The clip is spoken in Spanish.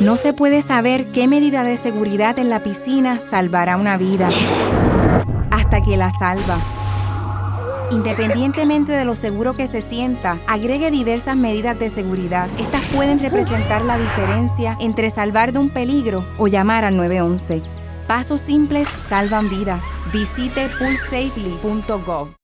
No se puede saber qué medida de seguridad en la piscina salvará una vida hasta que la salva. Independientemente de lo seguro que se sienta, agregue diversas medidas de seguridad. Estas pueden representar la diferencia entre salvar de un peligro o llamar al 911. Pasos simples salvan vidas. Visite poolsafely.gov.